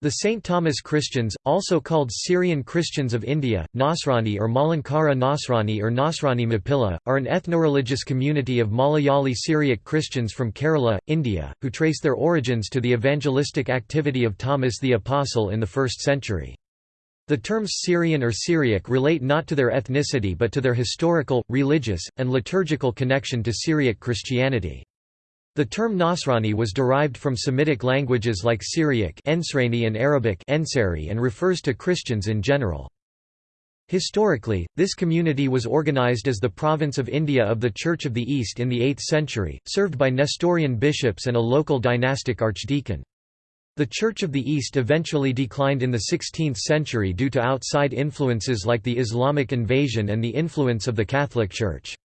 The St. Thomas Christians, also called Syrian Christians of India, Nasrani or Malankara Nasrani or Nasrani Mapilla, are an ethno-religious community of Malayali Syriac Christians from Kerala, India, who trace their origins to the evangelistic activity of Thomas the Apostle in the 1st century. The terms Syrian or Syriac relate not to their ethnicity but to their historical, religious, and liturgical connection to Syriac Christianity. The term Nasrani was derived from Semitic languages like Syriac and Arabic and refers to Christians in general. Historically, this community was organized as the province of India of the Church of the East in the 8th century, served by Nestorian bishops and a local dynastic archdeacon. The Church of the East eventually declined in the 16th century due to outside influences like the Islamic invasion and the influence of the Catholic Church.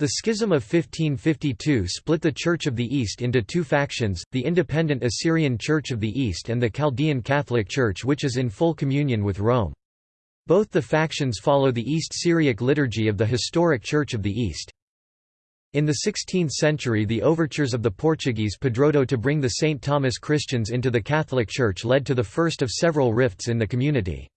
The Schism of 1552 split the Church of the East into two factions, the independent Assyrian Church of the East and the Chaldean Catholic Church which is in full communion with Rome. Both the factions follow the East Syriac liturgy of the historic Church of the East. In the 16th century the overtures of the Portuguese Padroado to bring the St. Thomas Christians into the Catholic Church led to the first of several rifts in the community.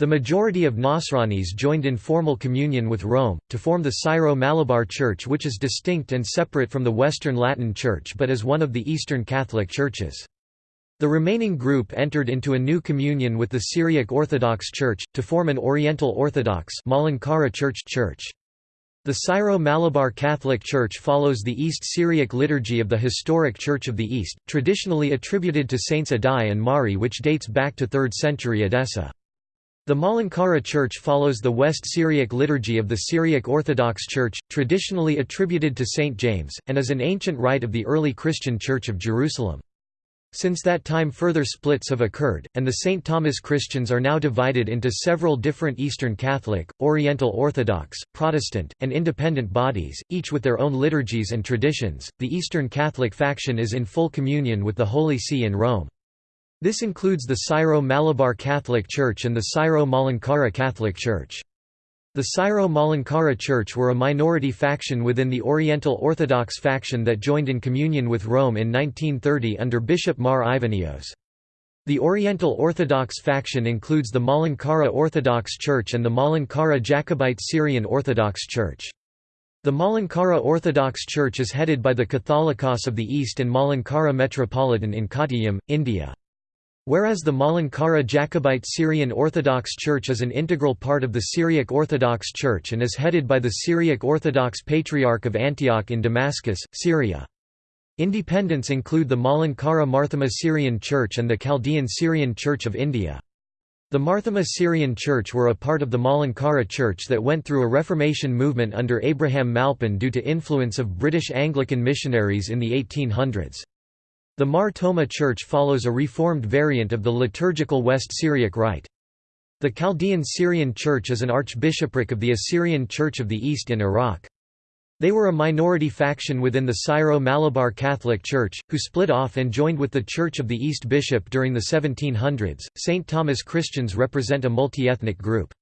The majority of Nasranis joined in formal communion with Rome, to form the Syro-Malabar Church which is distinct and separate from the Western Latin Church but is one of the Eastern Catholic Churches. The remaining group entered into a new communion with the Syriac Orthodox Church, to form an Oriental Orthodox Malankara Church Church. The Syro-Malabar Catholic Church follows the East Syriac liturgy of the historic Church of the East, traditionally attributed to Saints Addai and Mari which dates back to 3rd century Edessa. The Malankara Church follows the West Syriac liturgy of the Syriac Orthodox Church, traditionally attributed to St. James, and is an ancient rite of the early Christian Church of Jerusalem. Since that time further splits have occurred, and the St. Thomas Christians are now divided into several different Eastern Catholic, Oriental Orthodox, Protestant, and independent bodies, each with their own liturgies and traditions. The Eastern Catholic faction is in full communion with the Holy See in Rome. This includes the Syro-Malabar Catholic Church and the Syro-Malankara Catholic Church. The Syro-Malankara Church were a minority faction within the Oriental Orthodox faction that joined in communion with Rome in 1930 under Bishop Mar Ivanios. The Oriental Orthodox faction includes the Malankara Orthodox Church and the Malankara Jacobite Syrian Orthodox Church. The Malankara Orthodox Church is headed by the Catholicos of the East and Malankara Metropolitan in Kottayam, India. Whereas the Malankara Jacobite Syrian Orthodox Church is an integral part of the Syriac Orthodox Church and is headed by the Syriac Orthodox Patriarch of Antioch in Damascus, Syria. Independents include the Malankara Marthoma Syrian Church and the Chaldean Syrian Church of India. The Marthoma Syrian Church were a part of the Malankara Church that went through a Reformation movement under Abraham Malpan due to influence of British Anglican missionaries in the 1800s. The Mar Thoma Church follows a reformed variant of the liturgical West Syriac rite. The Chaldean Syrian Church is an archbishopric of the Assyrian Church of the East in Iraq. They were a minority faction within the Syro-Malabar Catholic Church, who split off and joined with the Church of the East Bishop during the 1700s. St. Thomas Christians represent a multi-ethnic group.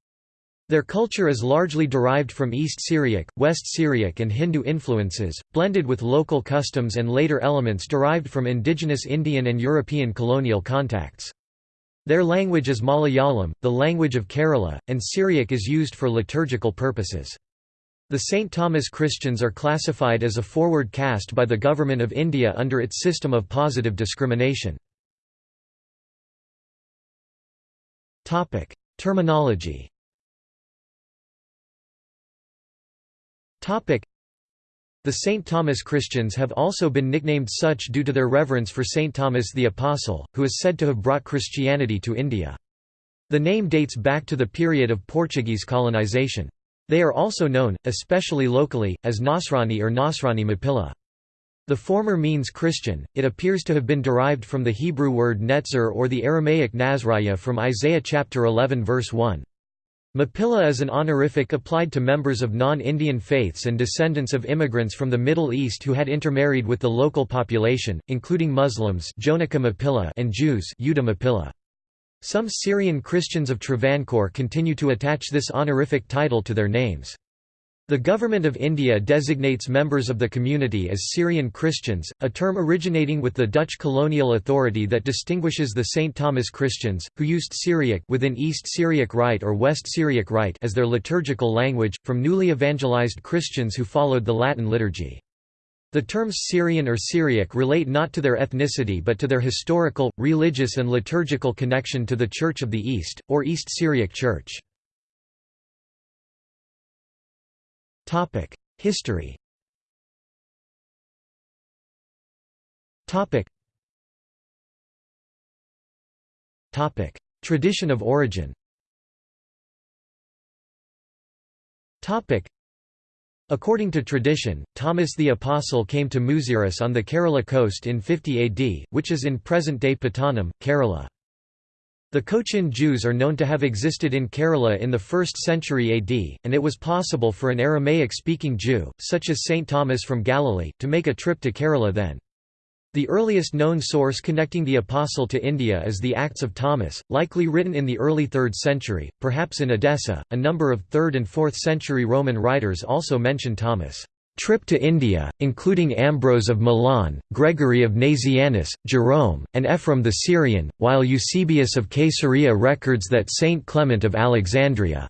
Their culture is largely derived from East Syriac, West Syriac and Hindu influences, blended with local customs and later elements derived from indigenous Indian and European colonial contacts. Their language is Malayalam, the language of Kerala, and Syriac is used for liturgical purposes. The St. Thomas Christians are classified as a forward caste by the Government of India under its system of positive discrimination. Terminology The St. Thomas Christians have also been nicknamed such due to their reverence for St. Thomas the Apostle, who is said to have brought Christianity to India. The name dates back to the period of Portuguese colonization. They are also known, especially locally, as Nasrani or Nasrani Mapilla. The former means Christian, it appears to have been derived from the Hebrew word netzer or the Aramaic Nazraya from Isaiah chapter 11 verse 1. Mapilla is an honorific applied to members of non-Indian faiths and descendants of immigrants from the Middle East who had intermarried with the local population, including Muslims and Jews Some Syrian Christians of Travancore continue to attach this honorific title to their names. The Government of India designates members of the community as Syrian Christians, a term originating with the Dutch colonial authority that distinguishes the St. Thomas Christians, who used Syriac within East Syriac Rite or West Syriac Rite as their liturgical language, from newly evangelized Christians who followed the Latin liturgy. The terms Syrian or Syriac relate not to their ethnicity but to their historical, religious and liturgical connection to the Church of the East, or East Syriac Church. History. Tradition of origin. According to tradition, Thomas the Apostle came to Muziris on the Kerala coast in 50 AD, which is in present-day Pattanam, Kerala. The Cochin Jews are known to have existed in Kerala in the 1st century AD, and it was possible for an Aramaic-speaking Jew, such as St. Thomas from Galilee, to make a trip to Kerala then. The earliest known source connecting the Apostle to India is the Acts of Thomas, likely written in the early 3rd century, perhaps in Edessa. A number of 3rd and 4th century Roman writers also mention Thomas' trip to India, including Ambrose of Milan, Gregory of Nazianzus, Jerome, and Ephraim the Syrian, while Eusebius of Caesarea records that Saint Clement of Alexandria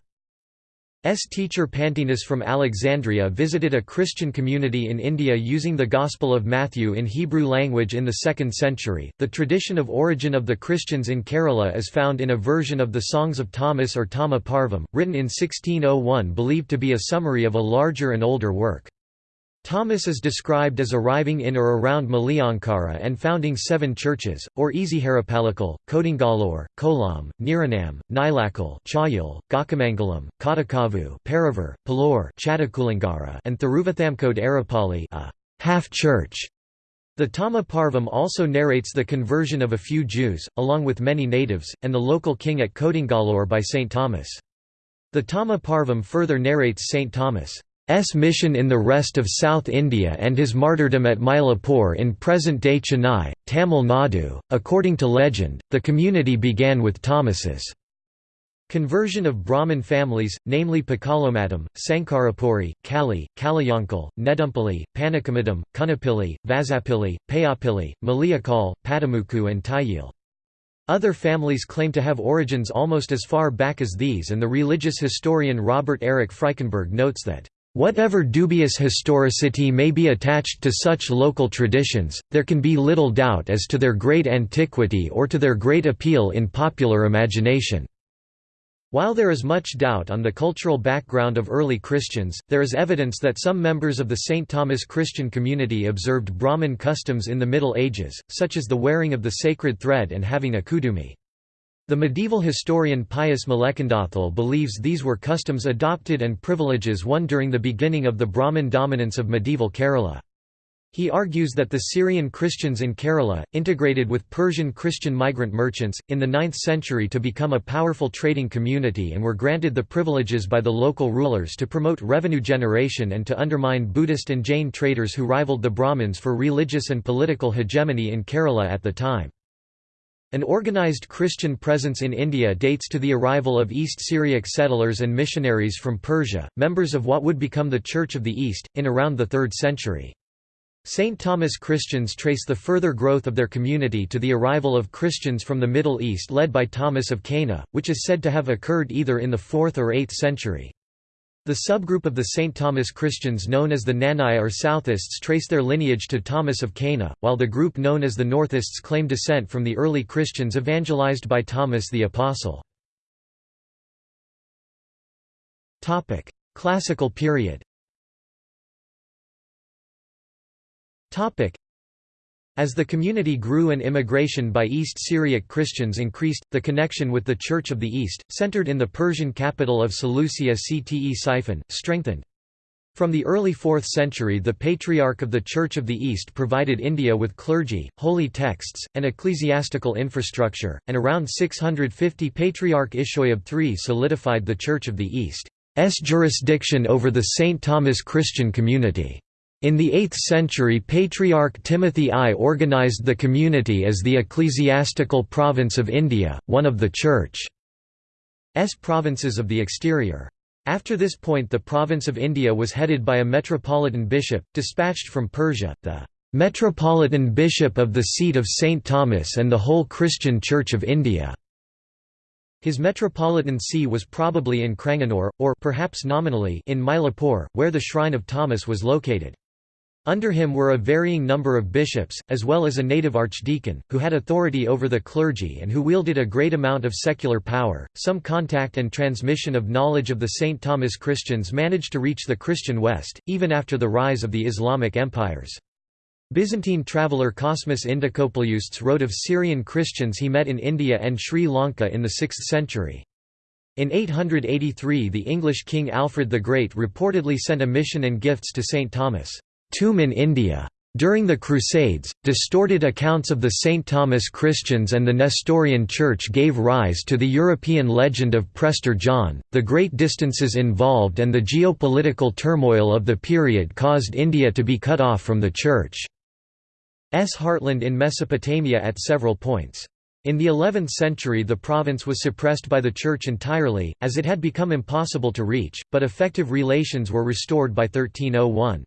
S. teacher Pantaenus from Alexandria visited a Christian community in India using the Gospel of Matthew in Hebrew language in the 2nd century. The tradition of origin of the Christians in Kerala is found in a version of the Songs of Thomas or Thama Parvam, written in 1601 believed to be a summary of a larger and older work. Thomas is described as arriving in or around Maliankara and founding seven churches, or Ezharappallikal, Kodungallur, Kollam, Niranam, Nilakkal Chayal, Gakamangalam, Kottakkavu Paravar, Palor Chattukulangara and Thiruvithamcode Arappally a half-church. The Thama Parvam also narrates the conversion of a few Jews, along with many natives, and the local king at Kodungallur by St. Thomas. The Thama Parvam further narrates St. Thomas' S mission in the rest of South India and his martyrdom at Mylapore in present-day Chennai, Tamil Nadu. According to legend, the community began with Thomas's conversion of Brahmin families, namely Pakalomattam, Sankarapuri, Kali, Kaliyankal, Nedumpally, Panakkamattam, Kunnappilli, Vazhappilli, Payyappilli, Maliyekkal, Pattamukku and Thayil. Other families claim to have origins almost as far back as these and the religious historian Robert Eric Frykenberg notes that Whatever dubious historicity may be attached to such local traditions, there can be little doubt as to their great antiquity or to their great appeal in popular imagination. While there is much doubt on the cultural background of early Christians, there is evidence that some members of the St. Thomas Christian community observed Brahmin customs in the Middle Ages, such as the wearing of the sacred thread and having a kudumi. The medieval historian Pius Malekandathil believes these were customs adopted and privileges won during the beginning of the Brahmin dominance of medieval Kerala. He argues that the Syrian Christians in Kerala, integrated with Persian Christian migrant merchants, in the 9th century to become a powerful trading community and were granted the privileges by the local rulers to promote revenue generation and to undermine Buddhist and Jain traders who rivaled the Brahmins for religious and political hegemony in Kerala at the time. An organized Christian presence in India dates to the arrival of East Syriac settlers and missionaries from Persia, members of what would become the Church of the East, in around the 3rd century. St. Thomas Christians trace the further growth of their community to the arrival of Christians from the Middle East led by Thomas of Cana, which is said to have occurred either in the 4th or 8th century. The subgroup of the St. Thomas Christians known as the Knanaya or Southists trace their lineage to Thomas of Cana, while the group known as the Northists claim descent from the early Christians evangelized by Thomas the Apostle. Classical period as the community grew and immigration by East Syriac Christians increased, the connection with the Church of the East, centered in the Persian capital of Seleucia Ctesiphon, strengthened. From the early 4th century the Patriarch of the Church of the East provided India with clergy, holy texts, and ecclesiastical infrastructure, and around 650 Patriarch Ishoyahb III solidified the Church of the East's jurisdiction over the St. Thomas Christian community. In the 8th century Patriarch Timothy I organized the community as the ecclesiastical province of India, one of the Church's provinces of the exterior. After this point the province of India was headed by a metropolitan bishop, dispatched from Persia, the "...metropolitan bishop of the seat of St. Thomas and the whole Christian Church of India." His metropolitan see was probably in Cranganore, or perhaps nominally in Mylapore, where the shrine of Thomas was located. Under him were a varying number of bishops, as well as a native archdeacon, who had authority over the clergy and who wielded a great amount of secular power. Some contact and transmission of knowledge of the St. Thomas Christians managed to reach the Christian West, even after the rise of the Islamic empires. Byzantine traveller Cosmas Indicopleustes wrote of Syrian Christians he met in India and Sri Lanka in the 6th century. In 883 the English king Alfred the Great reportedly sent a mission and gifts to St. Thomas. Tomb in India. During the Crusades, distorted accounts of the St. Thomas Christians and the Nestorian Church gave rise to the European legend of Prester John. The great distances involved and the geopolitical turmoil of the period caused India to be cut off from the Church's heartland in Mesopotamia at several points. In the 11th century the province was suppressed by the Church entirely, as it had become impossible to reach, but effective relations were restored by 1301.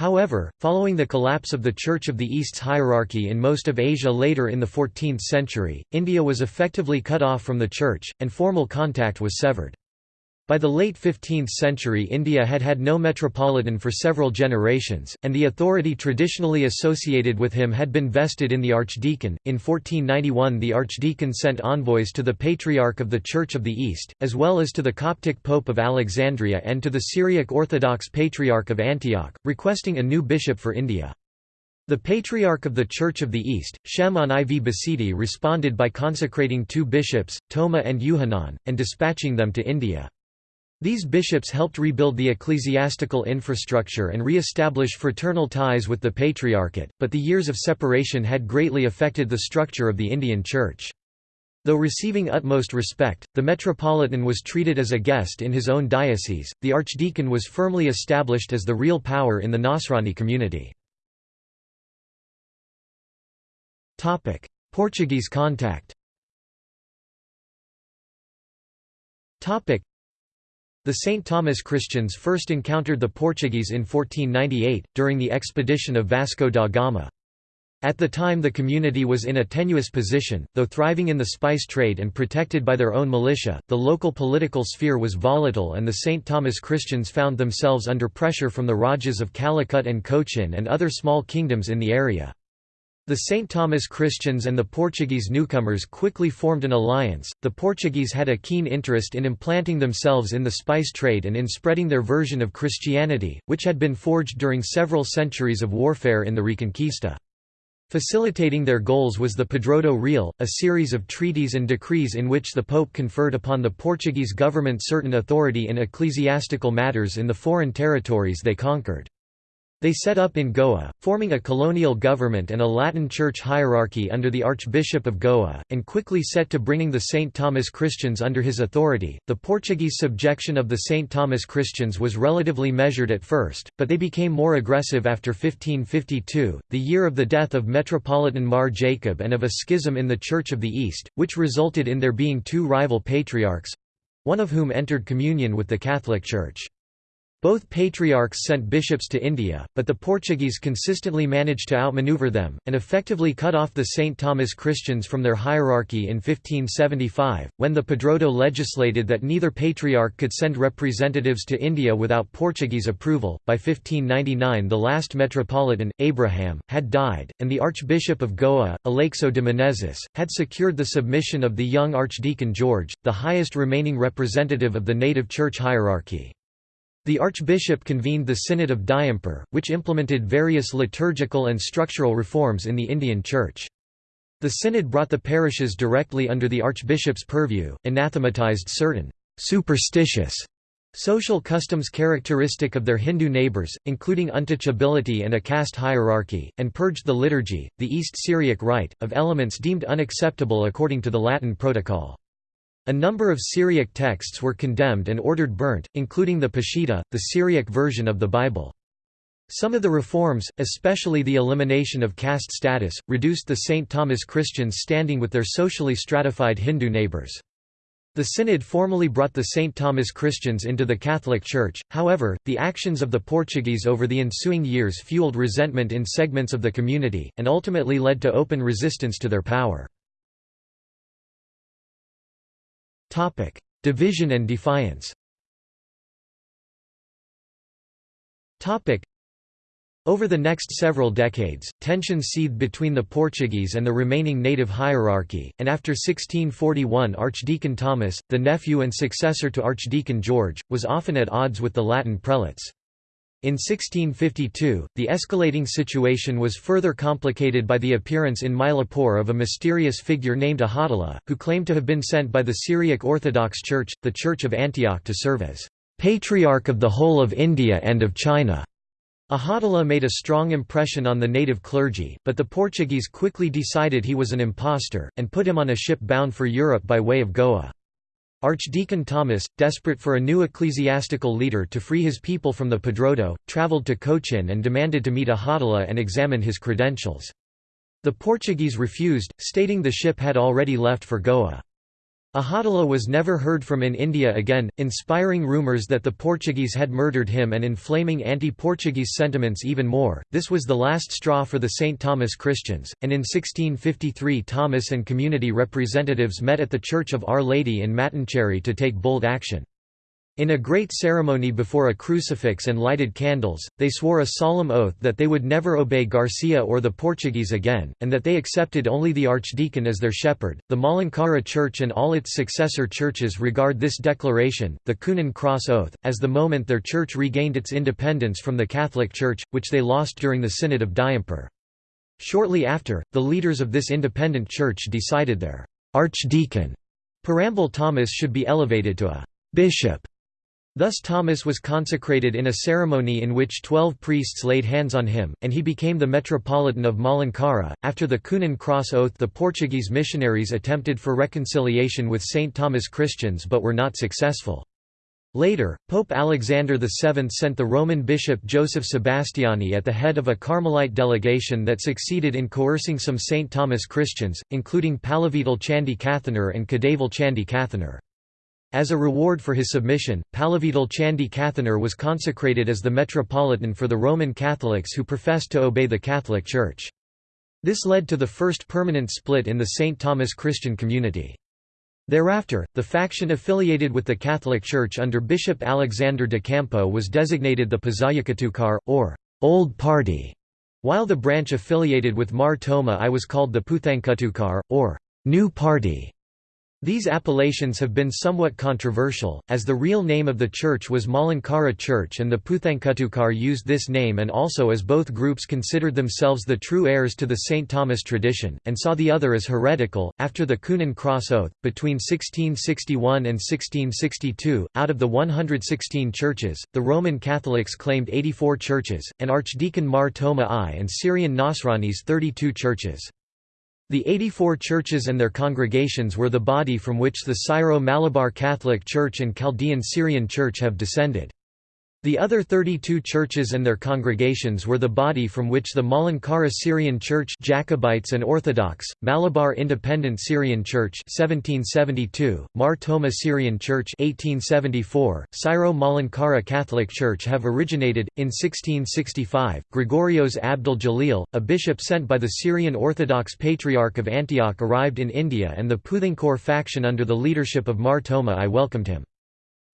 However, following the collapse of the Church of the East's hierarchy in most of Asia later in the 14th century, India was effectively cut off from the Church, and formal contact was severed. By the late 15th century India had had no metropolitan for several generations, and the authority traditionally associated with him had been vested in the archdeacon. In 1491 the archdeacon sent envoys to the Patriarch of the Church of the East, as well as to the Coptic Pope of Alexandria and to the Syriac Orthodox Patriarch of Antioch, requesting a new bishop for India. The Patriarch of the Church of the East, Shimon IV Basidi responded by consecrating two bishops, Toma and Yuhanan, and dispatching them to India. These bishops helped rebuild the ecclesiastical infrastructure and re-establish fraternal ties with the Patriarchate, but the years of separation had greatly affected the structure of the Indian Church. Though receiving utmost respect, the metropolitan was treated as a guest in his own diocese, the archdeacon was firmly established as the real power in the Nasrani community. Portuguese contact the St. Thomas Christians first encountered the Portuguese in 1498, during the expedition of Vasco da Gama. At the time the community was in a tenuous position, though thriving in the spice trade and protected by their own militia, the local political sphere was volatile and the St. Thomas Christians found themselves under pressure from the Rajas of Calicut and Cochin and other small kingdoms in the area. The St. Thomas Christians and the Portuguese newcomers quickly formed an alliance. The Portuguese had a keen interest in implanting themselves in the spice trade and in spreading their version of Christianity, which had been forged during several centuries of warfare in the Reconquista. Facilitating their goals was the Padroado Real, a series of treaties and decrees in which the Pope conferred upon the Portuguese government certain authority in ecclesiastical matters in the foreign territories they conquered. They set up in Goa, forming a colonial government and a Latin church hierarchy under the Archbishop of Goa, and quickly set to bringing the St. Thomas Christians under his authority. The Portuguese subjection of the St. Thomas Christians was relatively measured at first, but they became more aggressive after 1552, the year of the death of Metropolitan Mar Jacob and of a schism in the Church of the East, which resulted in there being two rival patriarchs one of whom entered communion with the Catholic Church. Both patriarchs sent bishops to India, but the Portuguese consistently managed to outmaneuver them, and effectively cut off the St. Thomas Christians from their hierarchy in 1575, when the Padroado legislated that neither patriarch could send representatives to India without Portuguese approval. By 1599, the last metropolitan, Abraham, had died, and the Archbishop of Goa, Aleixo de Menezes, had secured the submission of the young Archdeacon George, the highest remaining representative of the native church hierarchy. The archbishop convened the Synod of Diamper, which implemented various liturgical and structural reforms in the Indian Church. The synod brought the parishes directly under the archbishop's purview, anathematized certain «superstitious» social customs characteristic of their Hindu neighbors, including untouchability and a caste hierarchy, and purged the liturgy, the East Syriac rite, of elements deemed unacceptable according to the Latin Protocol. A number of Syriac texts were condemned and ordered burnt, including the Peshitta, the Syriac version of the Bible. Some of the reforms, especially the elimination of caste status, reduced the St. Thomas Christians standing with their socially stratified Hindu neighbors. The synod formally brought the St. Thomas Christians into the Catholic Church, however, the actions of the Portuguese over the ensuing years fueled resentment in segments of the community, and ultimately led to open resistance to their power. Division and defiance. Topic: over the next several decades, tensions seethed between the Portuguese and the remaining native hierarchy, and after 1641 Archdeacon Thomas, the nephew and successor to Archdeacon George, was often at odds with the Latin prelates. In 1652, the escalating situation was further complicated by the appearance in Mylapore of a mysterious figure named Ahadullah, who claimed to have been sent by the Syriac Orthodox Church, the Church of Antioch to serve as «patriarch of the whole of India and of China». Ahadullah made a strong impression on the native clergy, but the Portuguese quickly decided he was an impostor, and put him on a ship bound for Europe by way of Goa. Archdeacon Thomas, desperate for a new ecclesiastical leader to free his people from the Padroado, travelled to Cochin and demanded to meet Ahadullah and examine his credentials. The Portuguese refused, stating the ship had already left for Goa. Ahadullah was never heard from in India again, inspiring rumours that the Portuguese had murdered him and inflaming anti-Portuguese sentiments even more. This was the last straw for the St. Thomas Christians, and in 1653 Thomas and community representatives met at the Church of Our Lady in Mattancherry to take bold action. In a great ceremony before a crucifix and lighted candles, they swore a solemn oath that they would never obey Garcia or the Portuguese again, and that they accepted only the archdeacon as their shepherd. The Malankara Church and all its successor churches regard this declaration, the Coonan Cross Oath, as the moment their church regained its independence from the Catholic Church, which they lost during the Synod of Diamper. Shortly after, the leaders of this independent church decided their archdeacon, Parambil Thomas should be elevated to a bishop Thus Thomas was consecrated in a ceremony in which twelve priests laid hands on him, and he became the Metropolitan of Malankara. After the Coonan Cross Oath, the Portuguese missionaries attempted for reconciliation with St. Thomas Christians but were not successful. Later, Pope Alexander VII sent the Roman bishop Joseph Sebastiani at the head of a Carmelite delegation that succeeded in coercing some St. Thomas Christians, including Palliveettil Chandi Kathanar and Kadavil Chandi Kathanar. As a reward for his submission, Palliveettil Chandi Kathanar was consecrated as the Metropolitan for the Roman Catholics who professed to obey the Catholic Church. This led to the first permanent split in the St. Thomas Christian community. Thereafter, the faction affiliated with the Catholic Church under Bishop Alexander de Campo was designated the Pazhayakoottukar, or Old Party, while the branch affiliated with Mar Thoma I was called the Puthenkoottukar, or New Party. These appellations have been somewhat controversial, as the real name of the church was Malankara Church and the Puthenkoottukar used this name and also as both groups considered themselves the true heirs to the St. Thomas tradition, and saw the other as heretical. After the Coonan Cross Oath, between 1661 and 1662, out of the 116 churches, the Roman Catholics claimed 84 churches, and Archdeacon Mar Thoma I and Syrian Nasranis 32 churches. The 84 churches and their congregations were the body from which the Syro-Malabar Catholic Church and Chaldean Syrian Church have descended. The other 32 churches and their congregations were the body from which the Malankara Syrian Church Jacobites and Orthodox, Malabar Independent Syrian Church 1772, Mar Thoma Syrian Church 1874, Syro-Malankara Catholic Church have originated. In 1665, Gregorios Abdul Jalil, a bishop sent by the Syrian Orthodox Patriarch of Antioch arrived in India and the Puthankur faction under the leadership of Mar Thoma I welcomed him.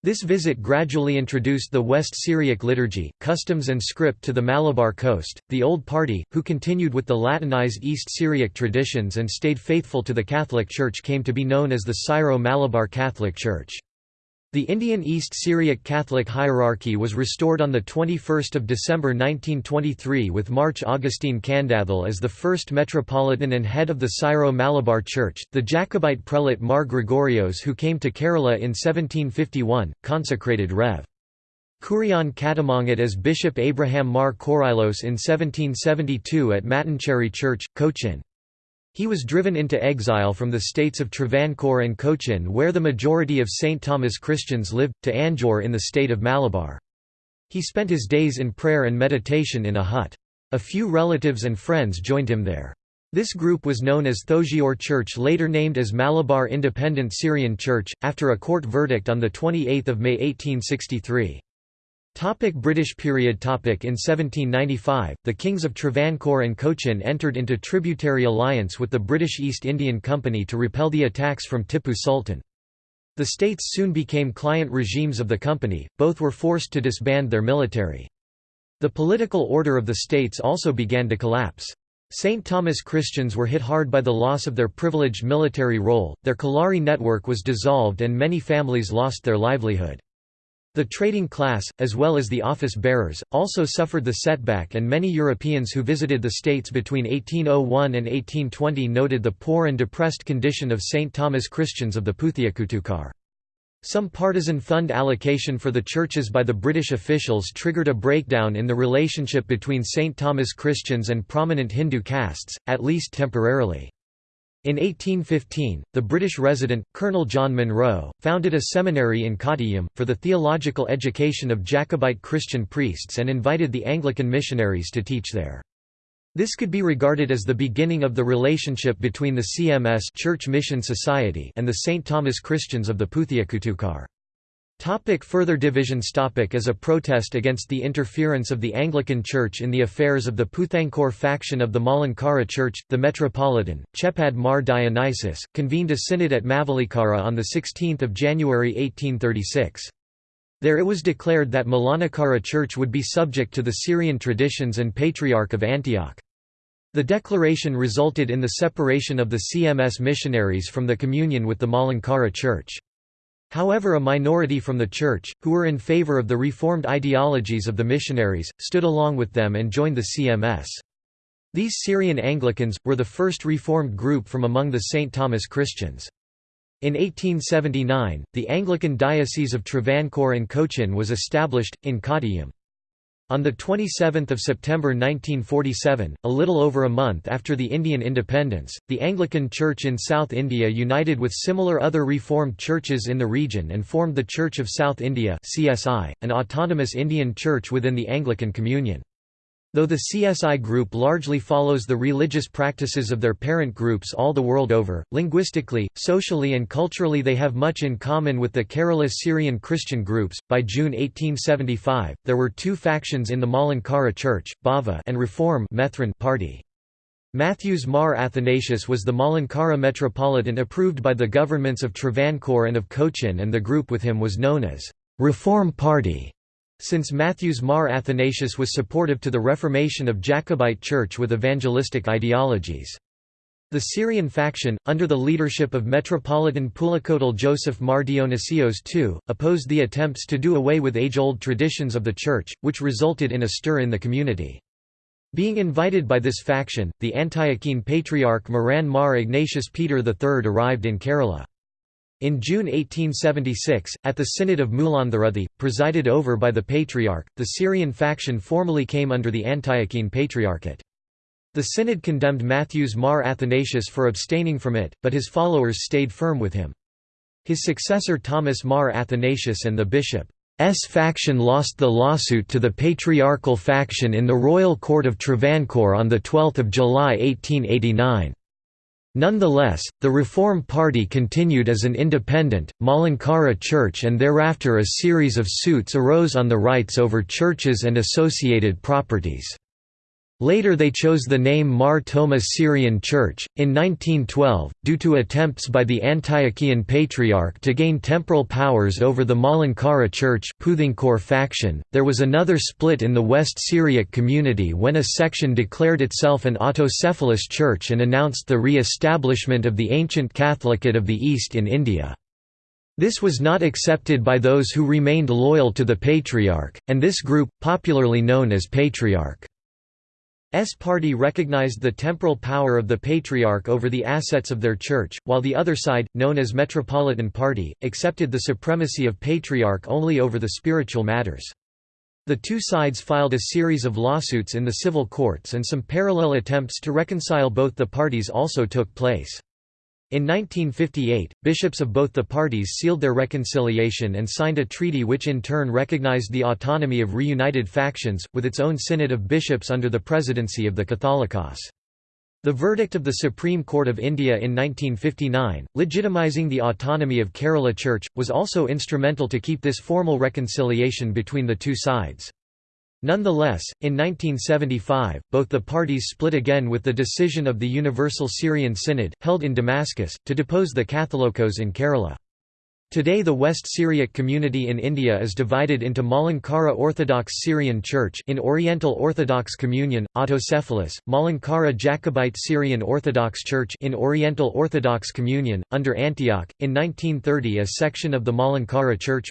This visit gradually introduced the West Syriac liturgy, customs and script to the Malabar coast. The Old Party, who continued with the Latinized East Syriac traditions and stayed faithful to the Catholic Church, came to be known as the Syro-Malabar Catholic Church. The Indian East Syriac Catholic hierarchy was restored on 21 December 1923 with Mar Augustine Kandathil as the first metropolitan and head of the Syro-Malabar Church. The Jacobite prelate Mar Gregorios who came to Kerala in 1751, consecrated Rev. Kurian Kattumangat as Bishop Abraham Mar Korilos in 1772 at Mattancherry Church, Cochin. He was driven into exile from the states of Travancore and Cochin where the majority of St. Thomas Christians lived, to Anjoor in the state of Malabar. He spent his days in prayer and meditation in a hut. A few relatives and friends joined him there. This group was known as Thozhiyur Church later named as Malabar Independent Syrian Church, after a court verdict on 28 May 1863. Topic British period topic In 1795, the kings of Travancore and Cochin entered into tributary alliance with the British East Indian Company to repel the attacks from Tippu Sultan. The states soon became client regimes of the company, both were forced to disband their military. The political order of the states also began to collapse. St. Thomas Christians were hit hard by the loss of their privileged military role, their Kalari network was dissolved and many families lost their livelihood. The trading class, as well as the office-bearers, also suffered the setback and many Europeans who visited the States between 1801 and 1820 noted the poor and depressed condition of St. Thomas Christians of the Puthiyakutukar. Some partisan fund allocation for the churches by the British officials triggered a breakdown in the relationship between St. Thomas Christians and prominent Hindu castes, at least temporarily. In 1815, the British resident, Colonel John Munro, founded a seminary in Kottayam, for the theological education of Jacobite Christian priests and invited the Anglican missionaries to teach there. This could be regarded as the beginning of the relationship between the CMS Church Mission Society and the St. Thomas Christians of the Puthiyakutukar. Topic further divisions topic As a protest against the interference of the Anglican Church in the affairs of the Puthankor faction of the Malankara Church, the Metropolitan, Chepad Mar Dionysius, convened a synod at Mavelikara on 16 January 1836. There it was declared that Malankara Church would be subject to the Syrian traditions and Patriarch of Antioch. The declaration resulted in the separation of the CMS missionaries from the communion with the Malankara Church. However a minority from the Church, who were in favor of the reformed ideologies of the missionaries, stood along with them and joined the CMS. These Syrian Anglicans, were the first reformed group from among the St. Thomas Christians. In 1879, the Anglican Diocese of Travancore and Cochin was established, in Kottayam. On 27 September 1947, a little over a month after the Indian independence, the Anglican Church in South India united with similar other Reformed churches in the region and formed the Church of South India an autonomous Indian church within the Anglican Communion. Though the CSI group largely follows the religious practices of their parent groups all the world over, linguistically, socially, and culturally they have much in common with the Kerala Syrian Christian groups. By June 1875, there were two factions in the Malankara Church, Bhava and Reform party. Matthews Mar Athanasius was the Malankara Metropolitan approved by the governments of Travancore and of Cochin and the group with him was known as Reform Party. Since Matthews Mar Athanasius was supportive to the reformation of Jacobite Church with evangelistic ideologies. The Syrian faction, under the leadership of Metropolitan Pulikkottil Joseph Mar Dionysios II, opposed the attempts to do away with age-old traditions of the Church, which resulted in a stir in the community. Being invited by this faction, the Antiochene Patriarch Moran Mar Ignatius Peter III arrived in Kerala. In June 1876, at the Synod of Mulanthuruthy, presided over by the Patriarch, the Syrian faction formally came under the Antiochene Patriarchate. The Synod condemned Matthews Mar Athanasius for abstaining from it, but his followers stayed firm with him. His successor Thomas Mar Athanasius and the bishop's faction lost the lawsuit to the patriarchal faction in the Royal Court of Travancore on 12 July 1889. Nonetheless, the Reform Party continued as an independent, Malankara church and thereafter a series of suits arose on the rights over churches and associated properties. Later they chose the name Mar Thoma Syrian Church. In 1912, due to attempts by the Antiochian Patriarch to gain temporal powers over the Malankara Church faction, there was another split in the West Syriac community when a section declared itself an autocephalous church and announced the re-establishment of the ancient Catholicate of the East in India. This was not accepted by those who remained loyal to the Patriarch, and this group, popularly known as Patriarch S party recognized the temporal power of the Patriarch over the assets of their church, while the other side, known as Metropolitan Party, accepted the supremacy of Patriarch only over the spiritual matters. The two sides filed a series of lawsuits in the civil courts and some parallel attempts to reconcile both the parties also took place. In 1958, bishops of both the parties sealed their reconciliation and signed a treaty which in turn recognized the autonomy of reunited factions, with its own synod of bishops under the presidency of the Catholicos. The verdict of the Supreme Court of India in 1959, legitimizing the autonomy of Kerala Church, was also instrumental to keep this formal reconciliation between the two sides. Nonetheless, in 1975, both the parties split again with the decision of the Universal Syrian Synod, held in Damascus, to depose the Catholicos in Kerala. Today the West Syriac community in India is divided into Malankara Orthodox Syrian Church in Oriental Orthodox Communion, Autocephalous, Malankara Jacobite Syrian Orthodox Church in Oriental Orthodox Communion, under Antioch. In 1930 a section of the Malankara Church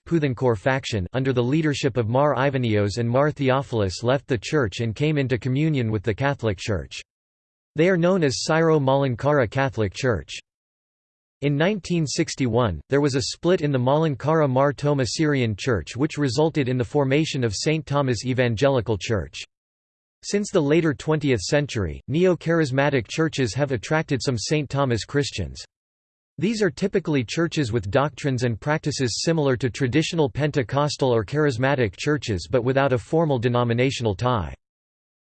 faction under the leadership of Mar Ivanios and Mar Theophilus left the church and came into communion with the Catholic Church. They are known as Syro-Malankara Catholic Church. In 1961, there was a split in the Malankara Mar Thoma Syrian Church which resulted in the formation of St. Thomas Evangelical Church. Since the later 20th century, neo-charismatic churches have attracted some St. Thomas Christians. These are typically churches with doctrines and practices similar to traditional Pentecostal or charismatic churches but without a formal denominational tie.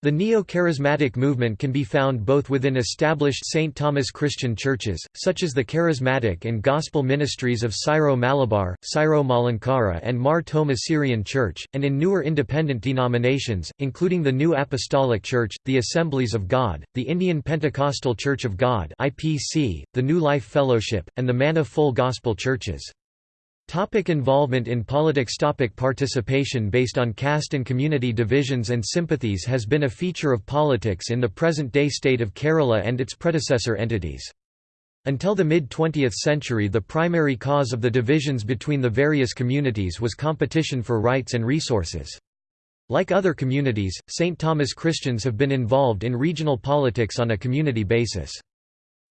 The neo-charismatic movement can be found both within established St. Thomas Christian churches, such as the Charismatic and Gospel Ministries of Syro-Malabar, Syro-Malankara and Mar Thoma Syrian Church, and in newer independent denominations, including the New Apostolic Church, the Assemblies of God, the Indian Pentecostal Church of God the New Life Fellowship, and the Manna Full Gospel Churches. Topic involvement in politics Topic Participation based on caste and community divisions and sympathies has been a feature of politics in the present-day state of Kerala and its predecessor entities. Until the mid-20th century the primary cause of the divisions between the various communities was competition for rights and resources. Like other communities, St. Thomas Christians have been involved in regional politics on a community basis.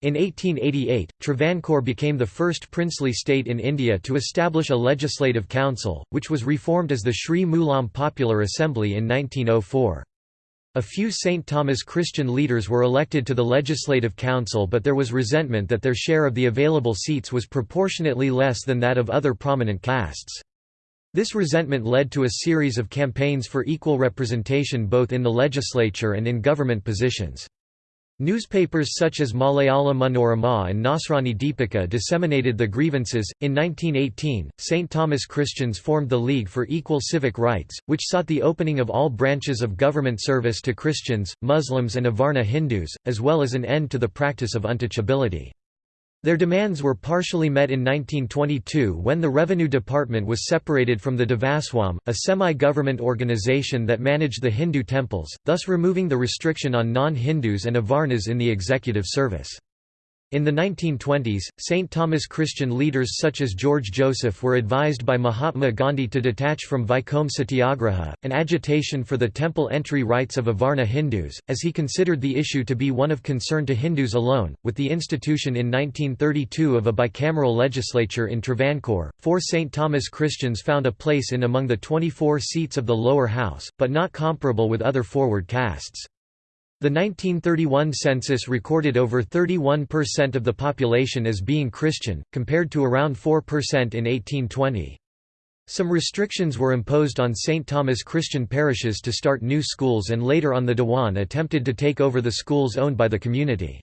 In 1888, Travancore became the first princely state in India to establish a legislative council, which was reformed as the Sri Mulam Popular Assembly in 1904. A few St. Thomas Christian leaders were elected to the Legislative Council but there was resentment that their share of the available seats was proportionately less than that of other prominent castes. This resentment led to a series of campaigns for equal representation both in the legislature and in government positions. Newspapers such as Malayala Manorama and Nasrani Deepika disseminated the grievances. In 1918, St. Thomas Christians formed the League for Equal Civic Rights, which sought the opening of all branches of government service to Christians, Muslims, and Avarna Hindus, as well as an end to the practice of untouchability. Their demands were partially met in 1922 when the Revenue Department was separated from the Devaswam, a semi-government organization that managed the Hindu temples, thus removing the restriction on non-Hindus and Avarnas in the executive service. In the 1920s, St. Thomas Christian leaders such as George Joseph were advised by Mahatma Gandhi to detach from Vaikom Satyagraha, an agitation for the temple entry rights of Avarna Hindus, as he considered the issue to be one of concern to Hindus alone. With the institution in 1932 of a bicameral legislature in Travancore, four St. Thomas Christians found a place in among the 24 seats of the lower house, but not comparable with other forward castes. The 1931 census recorded over 31% of the population as being Christian, compared to around 4% in 1820. Some restrictions were imposed on St. Thomas Christian parishes to start new schools and later on the Dewan attempted to take over the schools owned by the community.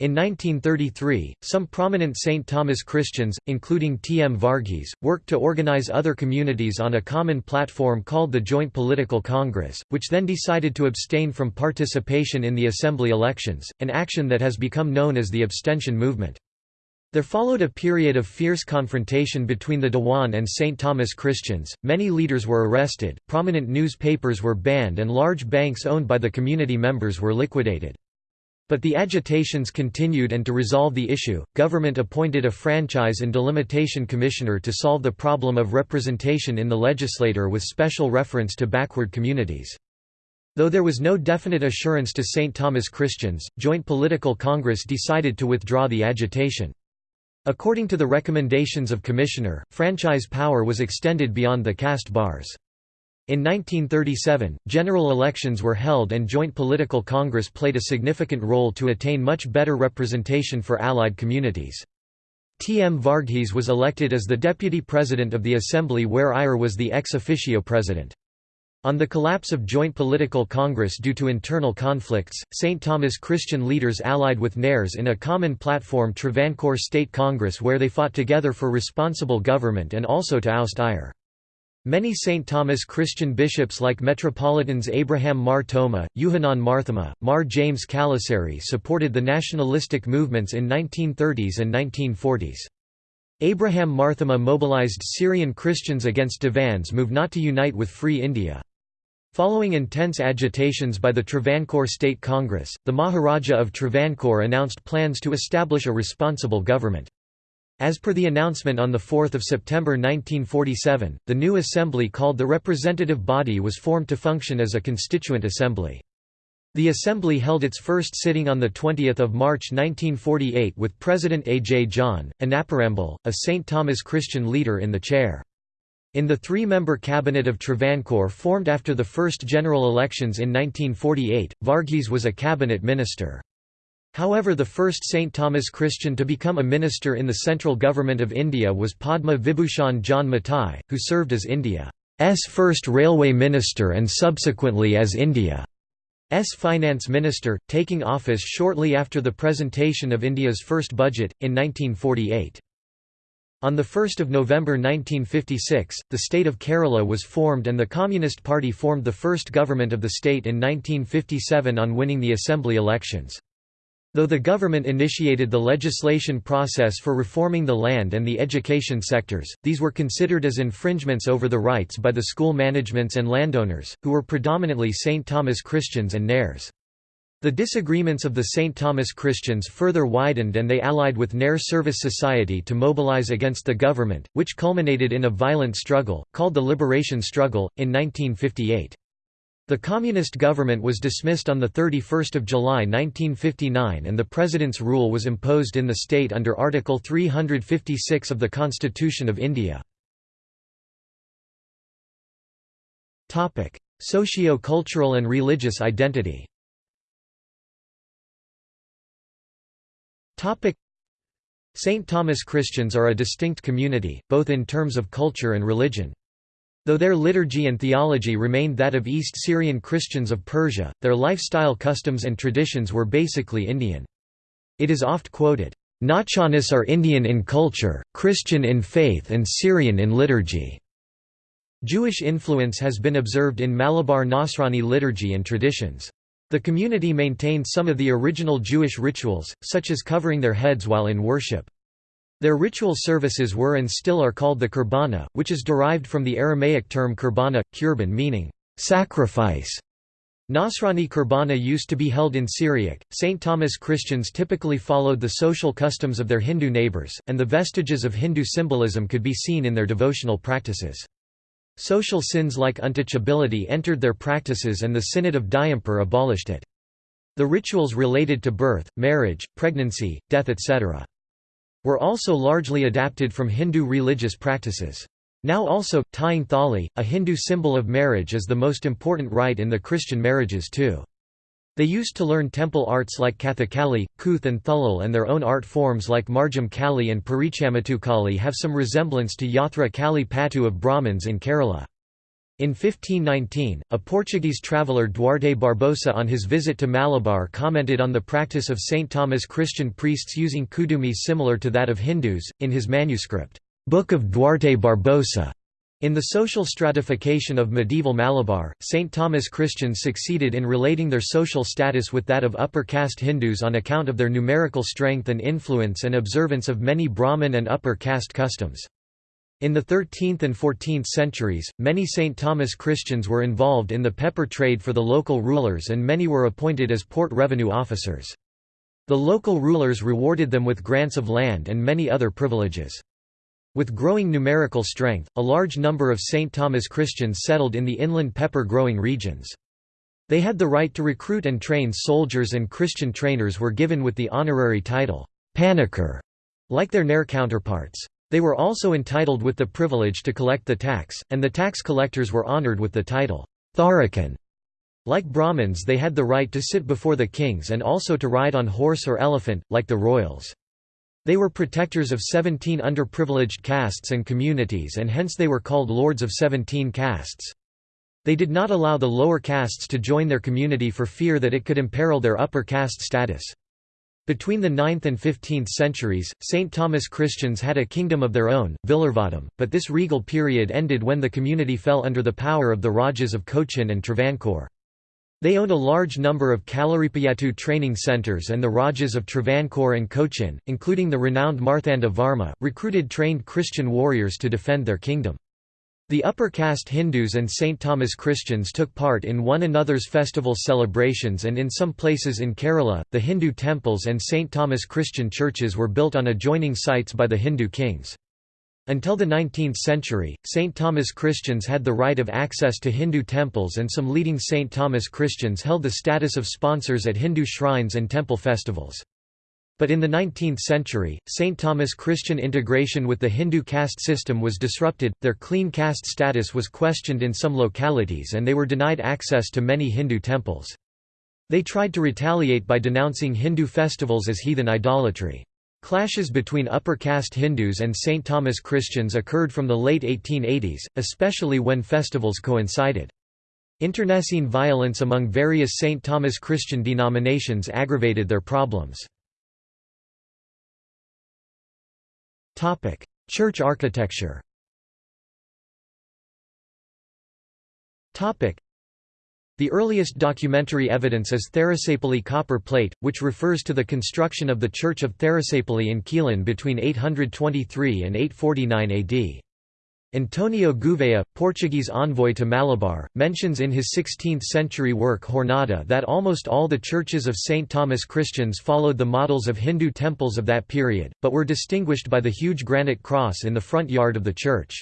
In 1933, some prominent St. Thomas Christians, including T. M. Varghese, worked to organize other communities on a common platform called the Joint Political Congress, which then decided to abstain from participation in the assembly elections, an action that has become known as the abstention movement. There followed a period of fierce confrontation between the Dewan and St. Thomas Christians, many leaders were arrested, prominent newspapers were banned and large banks owned by the community members were liquidated. But the agitations continued and to resolve the issue, government appointed a franchise and delimitation commissioner to solve the problem of representation in the legislature with special reference to backward communities. Though there was no definite assurance to St. Thomas Christians, Joint Political Congress decided to withdraw the agitation. According to the recommendations of Commissioner, franchise power was extended beyond the caste bars. In 1937, general elections were held and Joint Political Congress played a significant role to attain much better representation for Allied communities. T. M. Varghese was elected as the deputy president of the assembly where Iyer was the ex officio president. On the collapse of Joint Political Congress due to internal conflicts, St. Thomas Christian leaders allied with Nairs in a common platform Travancore State Congress where they fought together for responsible government and also to oust Iyer. Many St. Thomas Christian bishops like Metropolitans Abraham Mar Thoma, Yuhanan Marthoma, Mar James Kalacherry supported the nationalistic movements in 1930s and 1940s. Abraham Marthoma mobilized Syrian Christians against Dewan's move not to unite with Free India. Following intense agitations by the Travancore State Congress, the Maharaja of Travancore announced plans to establish a responsible government. As per the announcement on 4 September 1947, the new assembly called the representative body was formed to function as a constituent assembly. The assembly held its first sitting on 20 March 1948 with President A. J. John, Anaparambil, a St. Thomas Christian leader in the chair. In the three-member cabinet of Travancore formed after the first general elections in 1948, Varghese was a cabinet minister. However the first St. Thomas Christian to become a minister in the central government of India was Padma Vibhushan John Mathai, who served as India's first railway minister and subsequently as India's finance minister, taking office shortly after the presentation of India's first budget, in 1948. On 1 November 1956, the state of Kerala was formed and the Communist Party formed the first government of the state in 1957 on winning the assembly elections. Though the government initiated the legislation process for reforming the land and the education sectors, these were considered as infringements over the rights by the school managements and landowners, who were predominantly St. Thomas Christians and Nairs. The disagreements of the St. Thomas Christians further widened and they allied with Nair Service Society to mobilize against the government, which culminated in a violent struggle, called the Liberation Struggle, in 1958. The communist government was dismissed on 31 July 1959 and the president's rule was imposed in the state under Article 356 of the Constitution of India. Socio-cultural and religious identity St. Thomas Christians are a distinct community, both in terms of culture and religion. Though their liturgy and theology remained that of East Syrian Christians of Persia, their lifestyle customs and traditions were basically Indian. It is oft quoted, Nasranis are Indian in culture, Christian in faith and Syrian in liturgy. Jewish influence has been observed in Malabar Nasrani liturgy and traditions. The community maintained some of the original Jewish rituals, such as covering their heads while in worship. Their ritual services were and still are called the kurbana, which is derived from the Aramaic term kurbana, kurban meaning sacrifice. Nasrani kurbana used to be held in Syriac. St. Thomas Christians typically followed the social customs of their Hindu neighbors, and the vestiges of Hindu symbolism could be seen in their devotional practices. Social sins like untouchability entered their practices and the Synod of Diamper abolished it. The rituals related to birth, marriage, pregnancy, death etc. were also largely adapted from Hindu religious practices. Now also, tying thali, a Hindu symbol of marriage is the most important rite in the Christian marriages too. They used to learn temple arts like Kathakali, Kuth and Thulal and their own art forms like Margam Kali and Kali have some resemblance to Yatra Kali Patu of Brahmins in Kerala. In 1519, a Portuguese traveller Duarte Barbosa on his visit to Malabar commented on the practice of St. Thomas Christian priests using kudumi similar to that of Hindus, in his manuscript, Book of Duarte Barbosa. In the social stratification of medieval Malabar, St. Thomas Christians succeeded in relating their social status with that of upper caste Hindus on account of their numerical strength and influence and observance of many Brahmin and upper caste customs. In the 13th and 14th centuries, many St. Thomas Christians were involved in the pepper trade for the local rulers and many were appointed as port revenue officers. The local rulers rewarded them with grants of land and many other privileges. With growing numerical strength, a large number of St. Thomas Christians settled in the inland pepper-growing regions. They had the right to recruit and train soldiers and Christian trainers were given with the honorary title, Panikkar, like their Nair counterparts. They were also entitled with the privilege to collect the tax, and the tax collectors were honored with the title, Tharakan. Like Brahmins they had the right to sit before the kings and also to ride on horse or elephant, like the royals. They were protectors of 17 underprivileged castes and communities and hence they were called lords of 17 castes. They did not allow the lower castes to join their community for fear that it could imperil their upper caste status. Between the 9th and 15th centuries, St. Thomas Christians had a kingdom of their own, Villarvattom, but this regal period ended when the community fell under the power of the Rajas of Cochin and Travancore. They owned a large number of Kalaripayattu training centres and the Rajas of Travancore and Cochin, including the renowned Marthanda Varma, recruited trained Christian warriors to defend their kingdom. The upper caste Hindus and St. Thomas Christians took part in one another's festival celebrations and in some places in Kerala, the Hindu temples and St. Thomas Christian churches were built on adjoining sites by the Hindu kings. Until the 19th century, St. Thomas Christians had the right of access to Hindu temples and some leading St. Thomas Christians held the status of sponsors at Hindu shrines and temple festivals. But in the 19th century, St. Thomas Christian integration with the Hindu caste system was disrupted, their clean caste status was questioned in some localities and they were denied access to many Hindu temples. They tried to retaliate by denouncing Hindu festivals as heathen idolatry. Clashes between upper caste Hindus and St. Thomas Christians occurred from the late 1880s, especially when festivals coincided. Internecine violence among various St. Thomas Christian denominations aggravated their problems. Topic: Church architecture. Topic: The earliest documentary evidence is Tharissapalli copper plate, which refers to the construction of the Church of Tharissapalli in Quilon between 823 and 849 AD. Antonio Gouveia, Portuguese envoy to Malabar, mentions in his 16th-century work Jornada that almost all the churches of St. Thomas Christians followed the models of Hindu temples of that period, but were distinguished by the huge granite cross in the front yard of the church.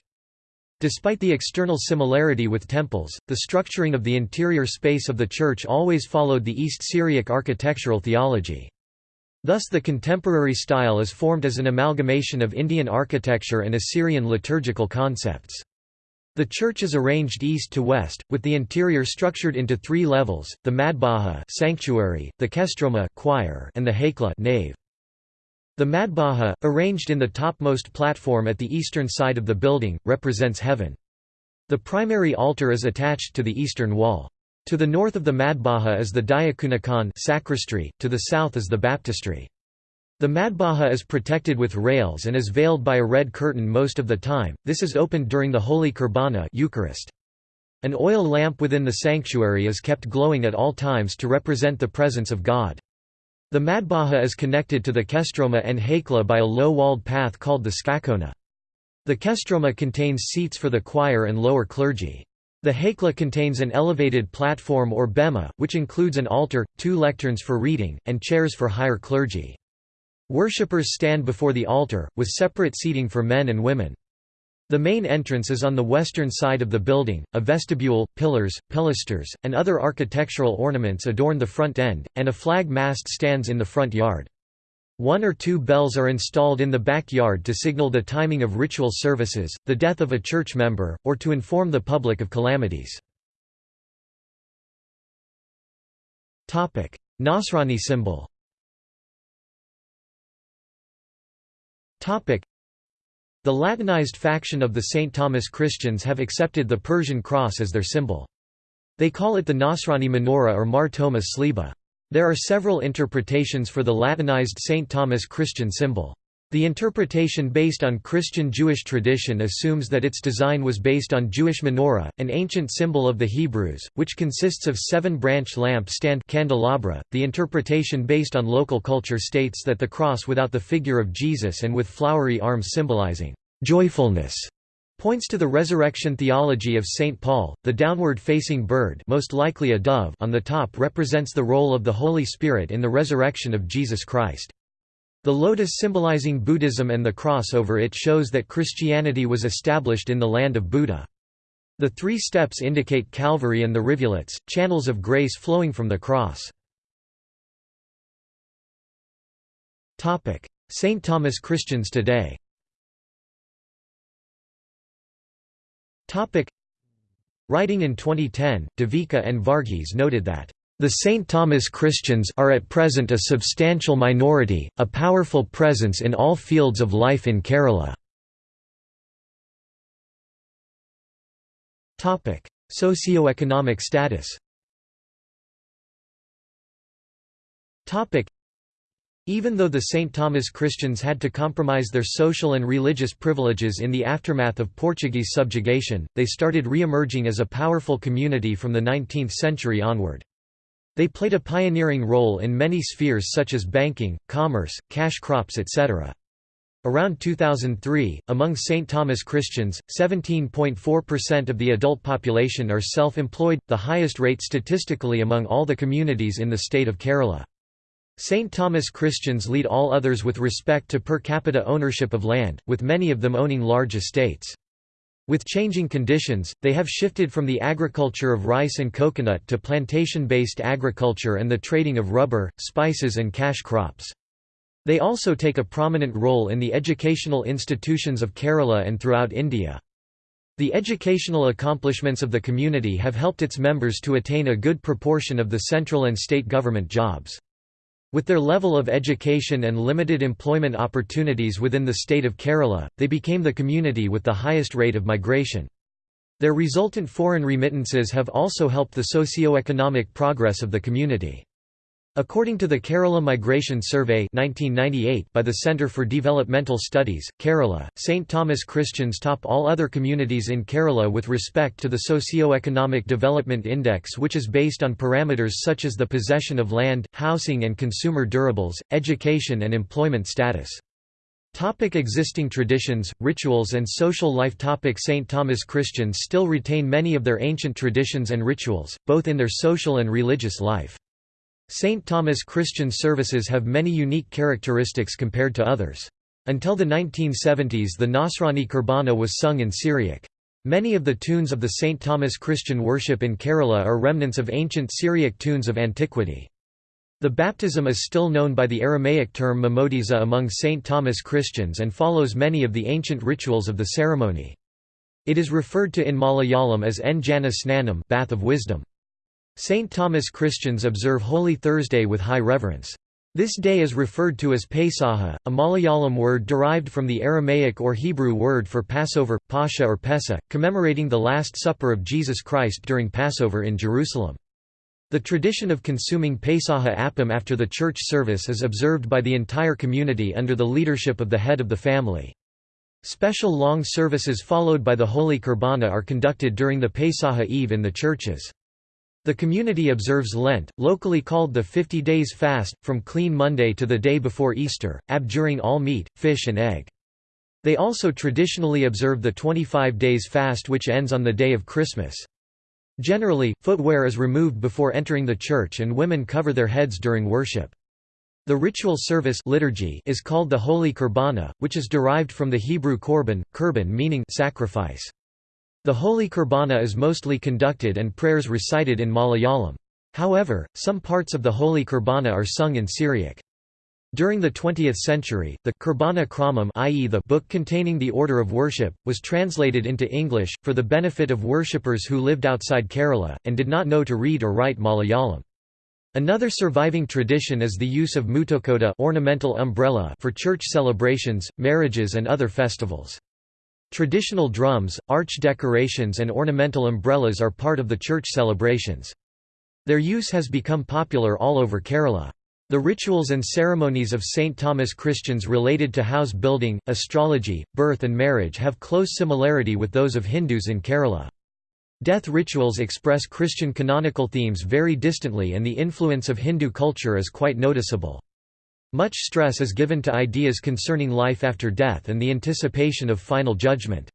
Despite the external similarity with temples, the structuring of the interior space of the church always followed the East Syriac architectural theology. Thus the contemporary style is formed as an amalgamation of Indian architecture and Assyrian liturgical concepts. The church is arranged east to west, with the interior structured into three levels, the Madbaha sanctuary, the Kestroma choir, and the Haikla nave. The Madbaha, arranged in the topmost platform at the eastern side of the building, represents heaven. The primary altar is attached to the eastern wall. To the north of the Madbaha is the Diaconicon sacristy, to the south is the baptistry. The Madbaha is protected with rails and is veiled by a red curtain most of the time, this is opened during the Holy Kurbana Eucharist. An oil lamp within the sanctuary is kept glowing at all times to represent the presence of God. The Madbaha is connected to the Kestroma and Haikla by a low-walled path called the Sqaqona. The Kestroma contains seats for the choir and lower clergy. The Haikla contains an elevated platform or bema, which includes an altar, two lecterns for reading, and chairs for higher clergy. Worshippers stand before the altar, with separate seating for men and women. The main entrance is on the western side of the building, a vestibule, pillars, pilasters, and other architectural ornaments adorn the front end, and a flag mast stands in the front yard. One or two bells are installed in the backyard to signal the timing of ritual services, the death of a church member, or to inform the public of calamities. Nasrani symbol The Latinized faction of the St. Thomas Christians have accepted the Persian cross as their symbol. They call it the Nasrani menorah or Mar Thoma Sliba. There are several interpretations for the Latinized St. Thomas Christian symbol. The interpretation based on Christian-Jewish tradition assumes that its design was based on Jewish menorah, an ancient symbol of the Hebrews, which consists of seven-branch lamp stand candelabra. .The interpretation based on local culture states that the cross without the figure of Jesus and with flowery arms symbolizing joyfulness points to the resurrection theology of St. Paul. The downward-facing bird most likely a dove on the top represents the role of the Holy Spirit in the resurrection of Jesus Christ. The lotus symbolizing Buddhism and the cross over it shows that Christianity was established in the land of Buddha. The three steps indicate Calvary and the rivulets, channels of grace flowing from the cross. St. Thomas Christians today Writing in 2010, Devika and Varghese noted that the St. Thomas Christians are at present a substantial minority, a powerful presence in all fields of life in Kerala. Socioeconomic status even though the St. Thomas Christians had to compromise their social and religious privileges in the aftermath of Portuguese subjugation, they started re-emerging as a powerful community from the 19th century onward. They played a pioneering role in many spheres such as banking, commerce, cash crops etc. Around 2003, among St. Thomas Christians, 17.4% of the adult population are self-employed, the highest rate statistically among all the communities in the state of Kerala. St. Thomas Christians lead all others with respect to per capita ownership of land, with many of them owning large estates. With changing conditions, they have shifted from the agriculture of rice and coconut to plantation-based agriculture and the trading of rubber, spices and cash crops. They also take a prominent role in the educational institutions of Kerala and throughout India. The educational accomplishments of the community have helped its members to attain a good proportion of the central and state government jobs. With their level of education and limited employment opportunities within the state of Kerala, they became the community with the highest rate of migration. Their resultant foreign remittances have also helped the socio-economic progress of the community. According to the Kerala Migration Survey 1998 by the Centre for Developmental Studies, Kerala, St. Thomas Christians top all other communities in Kerala with respect to the Socio-Economic Development Index which is based on parameters such as the possession of land, housing and consumer durables, education and employment status. Topic existing traditions, rituals and social life Topic St. Thomas Christians still retain many of their ancient traditions and rituals, both in their social and religious life. St. Thomas Christian services have many unique characteristics compared to others. Until the 1970s the Nasrani Kurbana was sung in Syriac. Many of the tunes of the St. Thomas Christian worship in Kerala are remnants of ancient Syriac tunes of antiquity. The baptism is still known by the Aramaic term Mamodisa among St. Thomas Christians and follows many of the ancient rituals of the ceremony. It is referred to in Malayalam as En Jana Snanam bath of wisdom. St. Thomas Christians observe Holy Thursday with high reverence. This day is referred to as Pesaha, a Malayalam word derived from the Aramaic or Hebrew word for Passover, Pascha or Pesa, commemorating the Last Supper of Jesus Christ during Passover in Jerusalem. The tradition of consuming Pesaha appam after the church service is observed by the entire community under the leadership of the head of the family. Special long services followed by the Holy Kurbana are conducted during the Pesaha Eve in the churches. The community observes Lent, locally called the 50 days fast, from Clean Monday to the day before Easter, abjuring all meat, fish and egg. They also traditionally observe the 25 days fast which ends on the day of Christmas. Generally, footwear is removed before entering the church and women cover their heads during worship. The ritual service liturgy is called the Holy Kurbana, which is derived from the Hebrew korban, kurban meaning sacrifice. The Holy Kurbana is mostly conducted and prayers recited in Malayalam. However, some parts of the Holy Kurbana are sung in Syriac. During the 20th century, the Kurbana Kramam i.e. the book containing the order of worship, was translated into English, for the benefit of worshippers who lived outside Kerala, and did not know to read or write Malayalam. Another surviving tradition is the use of muthukuda ornamental umbrella for church celebrations, marriages and other festivals. Traditional drums, arch decorations and ornamental umbrellas are part of the church celebrations. Their use has become popular all over Kerala. The rituals and ceremonies of St. Thomas Christians related to house building, astrology, birth and marriage have close similarity with those of Hindus in Kerala. Death rituals express Christian canonical themes very distantly and the influence of Hindu culture is quite noticeable. Much stress is given to ideas concerning life after death and the anticipation of final judgment.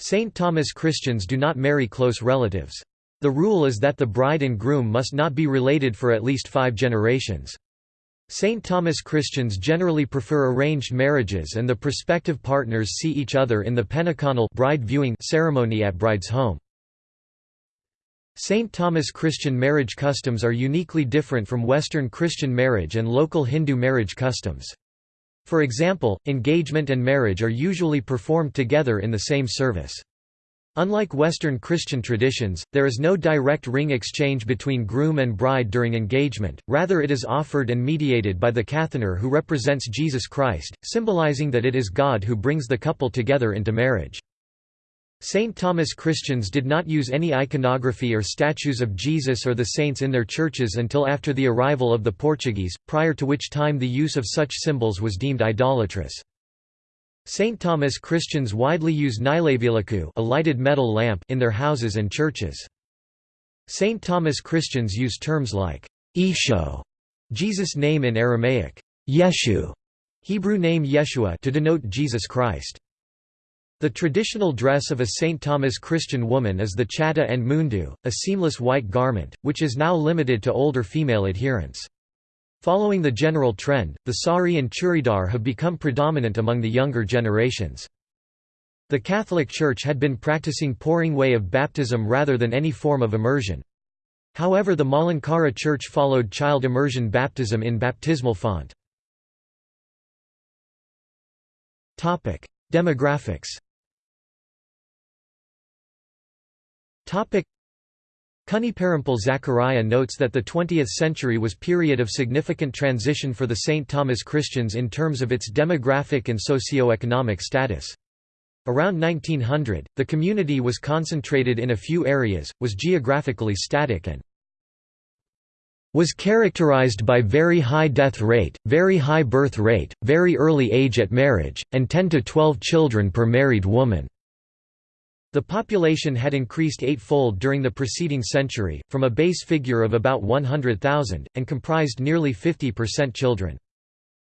St. Thomas Christians do not marry close relatives. The rule is that the bride and groom must not be related for at least five generations. St. Thomas Christians generally prefer arranged marriages and the prospective partners see each other in the penteconal bride viewing ceremony at bride's home. St. Thomas Christian marriage customs are uniquely different from Western Christian marriage and local Hindu marriage customs. For example, engagement and marriage are usually performed together in the same service. Unlike Western Christian traditions, there is no direct ring exchange between groom and bride during engagement, rather it is offered and mediated by the Kathanar who represents Jesus Christ, symbolizing that it is God who brings the couple together into marriage. St. Thomas Christians did not use any iconography or statues of Jesus or the saints in their churches until after the arrival of the Portuguese, prior to which time the use of such symbols was deemed idolatrous. St. Thomas Christians widely use nilavilakku a lighted metal lamp in their houses and churches. St. Thomas Christians use terms like Esho, Jesus' name in Aramaic, Yeshu, Hebrew name Yeshua to denote Jesus Christ. The traditional dress of a St. Thomas Christian woman is the chata and mundu, a seamless white garment, which is now limited to older female adherents. Following the general trend, the sari and churidar have become predominant among the younger generations. The Catholic Church had been practicing pouring way of baptism rather than any form of immersion. However the Malankara Church followed child immersion baptism in baptismal font. Demographics Kuniparampil Zachariah notes that the 20th century was period of significant transition for the St. Thomas Christians in terms of its demographic and socio-economic status. Around 1900, the community was concentrated in a few areas, was geographically static and was characterized by very high death rate, very high birth rate, very early age at marriage, and 10 to 12 children per married woman. The population had increased eightfold during the preceding century, from a base figure of about 100,000, and comprised nearly 50% children.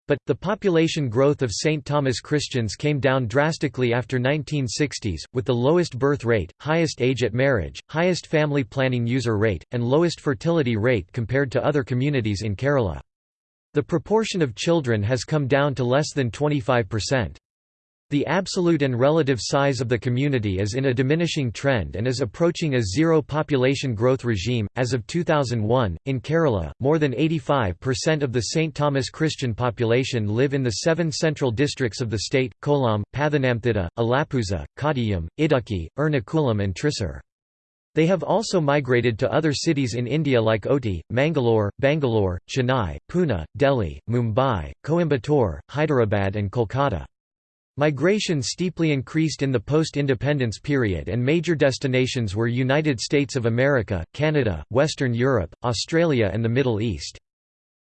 But, the population growth of St. Thomas Christians came down drastically after 1960s, with the lowest birth rate, highest age at marriage, highest family planning user rate, and lowest fertility rate compared to other communities in Kerala. The proportion of children has come down to less than 25%. The absolute and relative size of the community is in a diminishing trend and is approaching a zero population growth regime. As of 2001, in Kerala, more than 85% of the St. Thomas Christian population live in the seven central districts of the state Kollam, Pathanamthitta, Alappuzha, Kottayam, Idukki, Ernakulam, and Thrissur. They have also migrated to other cities in India like Ooty, Mangalore, Bangalore, Chennai, Pune, Delhi, Mumbai, Coimbatore, Hyderabad, and Kolkata. Migration steeply increased in the post-independence period and major destinations were United States of America, Canada, Western Europe, Australia and the Middle East.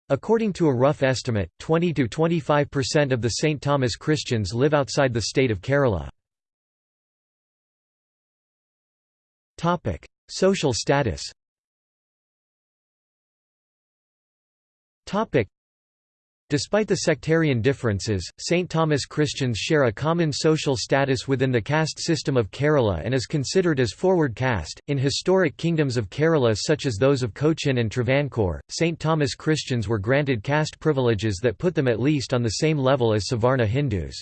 According to a rough estimate, 20–25% of the St. Thomas Christians live outside the state of Kerala. Social status Despite the sectarian differences, St. Thomas Christians share a common social status within the caste system of Kerala and is considered as forward caste. In historic kingdoms of Kerala such as those of Cochin and Travancore, St. Thomas Christians were granted caste privileges that put them at least on the same level as Savarna Hindus.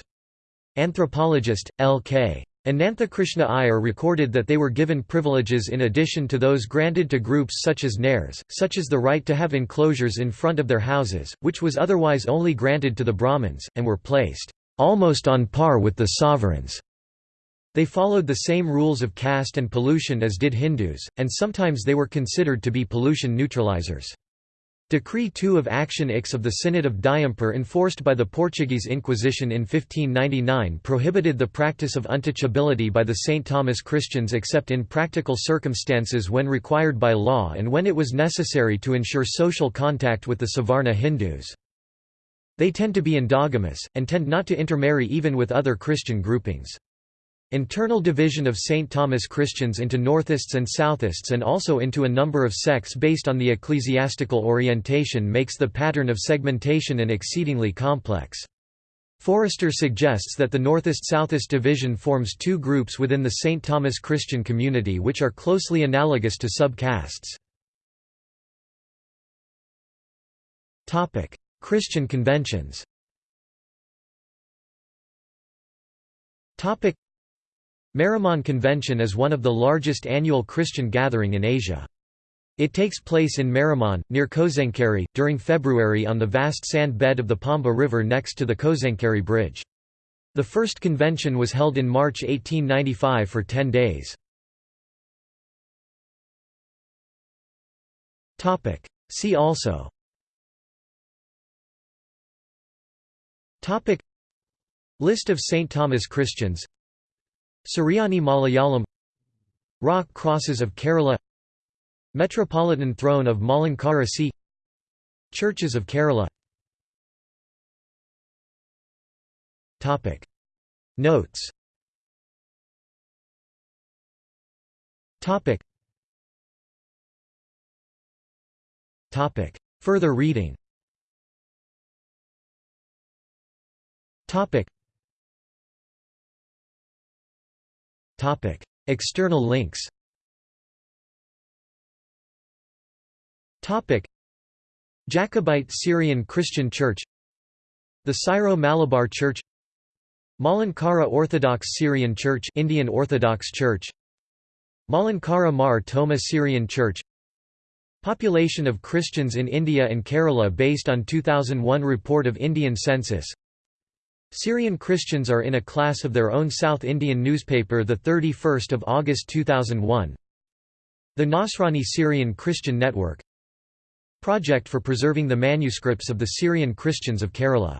Anthropologist, L.K. Ananthakrishna Iyer recorded that they were given privileges in addition to those granted to groups such as Nairs, such as the right to have enclosures in front of their houses, which was otherwise only granted to the Brahmins, and were placed almost on par with the sovereigns. They followed the same rules of caste and pollution as did Hindus, and sometimes they were considered to be pollution neutralizers. Decree 2 of Action X of the Synod of Diamper enforced by the Portuguese Inquisition in 1599 prohibited the practice of untouchability by the St. Thomas Christians except in practical circumstances when required by law and when it was necessary to ensure social contact with the Savarna Hindus. They tend to be endogamous, and tend not to intermarry even with other Christian groupings. Internal division of St. Thomas Christians into Northists and Southists and also into a number of sects based on the ecclesiastical orientation makes the pattern of segmentation an exceedingly complex. Forrester suggests that the Northist-Southist division forms two groups within the St. Thomas Christian community which are closely analogous to sub-castes. Christian conventions Maramon Convention is one of the largest annual Christian gathering in Asia. It takes place in Maramon, near Kozhencherry, during February on the vast sand bed of the Pamba River next to the Kozhencherry Bridge. The first convention was held in March 1895 for ten days. See also List of St. Thomas Christians Suryani Malayalam Rock Crosses of Kerala Metropolitan Throne of Malankara C Churches of Kerala Notes Further reading External links Jacobite Syrian Christian Church The Syro-Malabar Church Malankara Orthodox Syrian Church Indian Orthodox Church Malankara Mar Thoma Syrian Church Population of Christians in India and Kerala based on 2001 report of Indian census Syrian Christians are in a class of their own South Indian newspaper 31 August 2001 The Nasrani Syrian Christian Network. Project for preserving the manuscripts of the Syrian Christians of Kerala